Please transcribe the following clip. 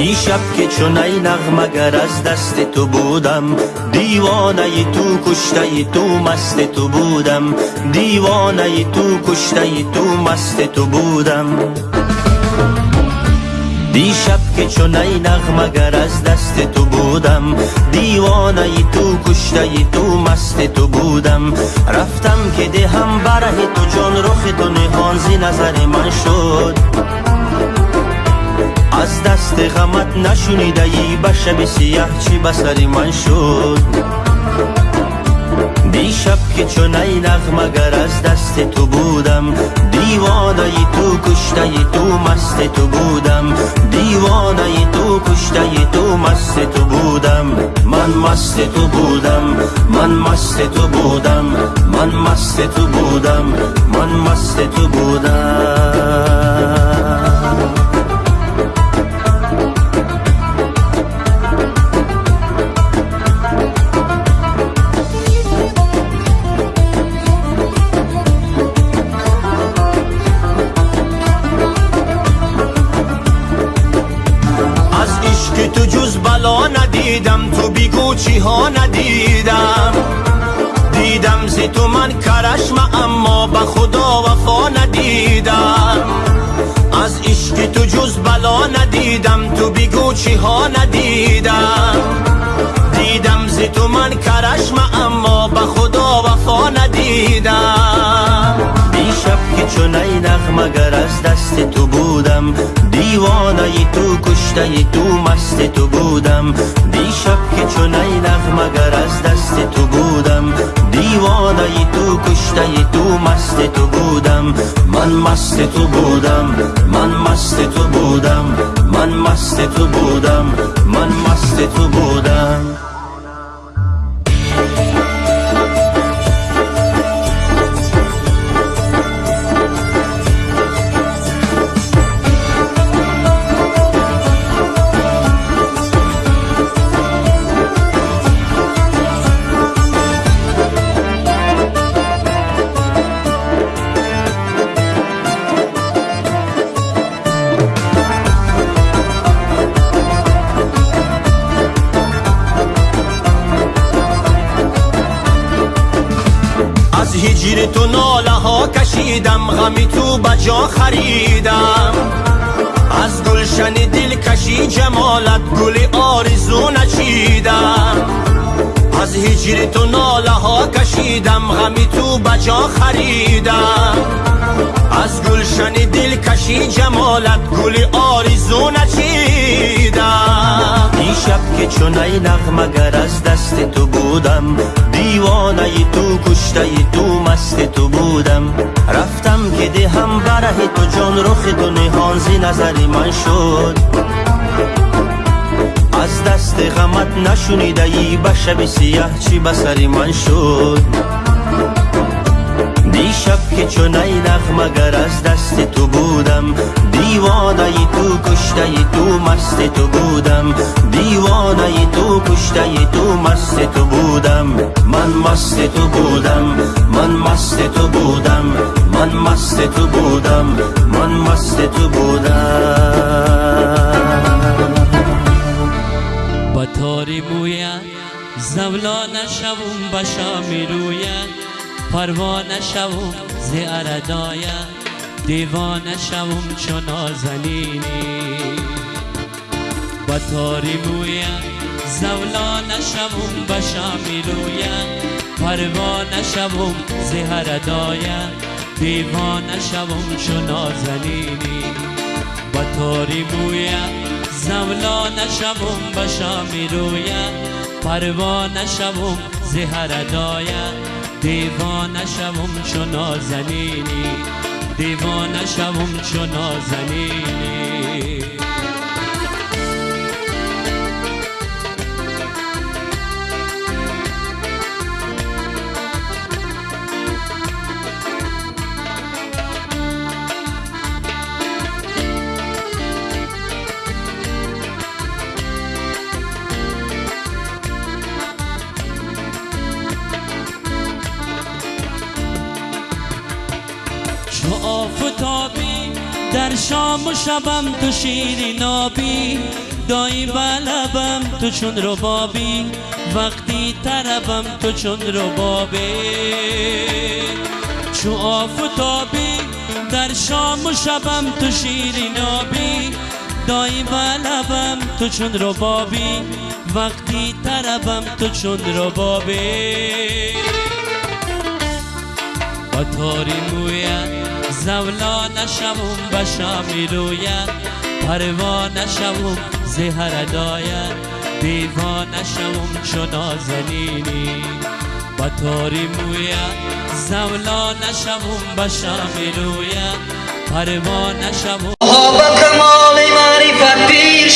دیشب که چون ای نغمگر از دست تو بودم دیوانه تو کشته تو مست تو بودم. دیوانه تو کشته تو مست تو بودم. دیشب که چون ای نغمگر از دست تو بودم دیوانه تو کشته تو مست تو بودم. رفتم که دهم بره تو جان رخ تو نهان زی نظر من شد. از دست غمت نشونیده ای به شب سیاه چی بسری من شد؟ دیشب که چون ای نغمگر از دست تو بودم دیوانه ای تو کشته ای تو مست تو بودم. دیوانه ای تو کشته ای تو مست تو بودم. من مست تو بودم من مست تو بودم من مست تو بودم من مست تو بودم. بلا ندیدم تو بیگو چی ها ندیدم. دیدم زی تو من کرشم اما به خدا وفا ندیدم. از عشق تو جز بلا ندیدم تو بیگو چی ها ندیدم. دیدم زی تو من کرشم اما به خدا وفا ندیدم. دیشب که چون ای نغمگر از دست تو بودم دیوانه تو کشته تو مست تو بودم. دیشب که چون ای نغمگر از دست تو بودم. دیوانه تو کشته تو مست تو بودم. من مست تو بودم. من مست تو بودم. من مست تو بودم. من مست تو بودم. کشیدم غمی تو بجا خریدم. از گلشن دل کشی جمالت گل آرزو نچیدم. از هجر تو ناله ها کشیدم غمی تو بجا خریدم. از گلشن دل کشی جمالت گل آرزو نچیدم. چون ای نغمگر از دست تو بودم دیوانه تو کشته تو مست تو بودم. رفتم که دهم بره تو جان رخ تو نهان زی نظر من شد. از دست غمت نشونیده ای به شب سیاه چی بسری من شد. دیشب که چون ای نغمگر از دست تو بودم. دیوانه ای تو کشته ای تو مست تو بودم. دیوانه ای تو کشته ای تو مست تو بودم. من مست تو بودم من مست تو بودم. من مست تو بودم من مست تو بودم. با تاری مویت زولا نشوم بشا می‌روید پروانه شوم ز اردایم دیوانه شوم چون نازنینی. با تاری مویم زولانه شوم به شامی رویم. پروانه شوم ز هردایم دیوانه شوم چون نازنینی. با تاری مویم زولانه شوم به شامی رویم. پروانه شوم ز هردایم دیوانه شوم چو نازنینی دیوانه شوم چو نازنینی. آفتابی در شام و شبم تو شیری نابی دایی بلبم تو چون رو بابی وقتی طربم تو چون رو بابی. چو آفتابی در شام و شبم تو شیری نابی دایی بلبم تو چون رو بابی وقتی طربم تو چون رو بابی. با تاری مویت زولا نشوم بشامی رویت پروا نشوم زهر داید دیوان نشوم چو نازنینی با تاری مویت زولا نشوم بشامی رویت پروا نشوم. ها با کمال معرفت پیر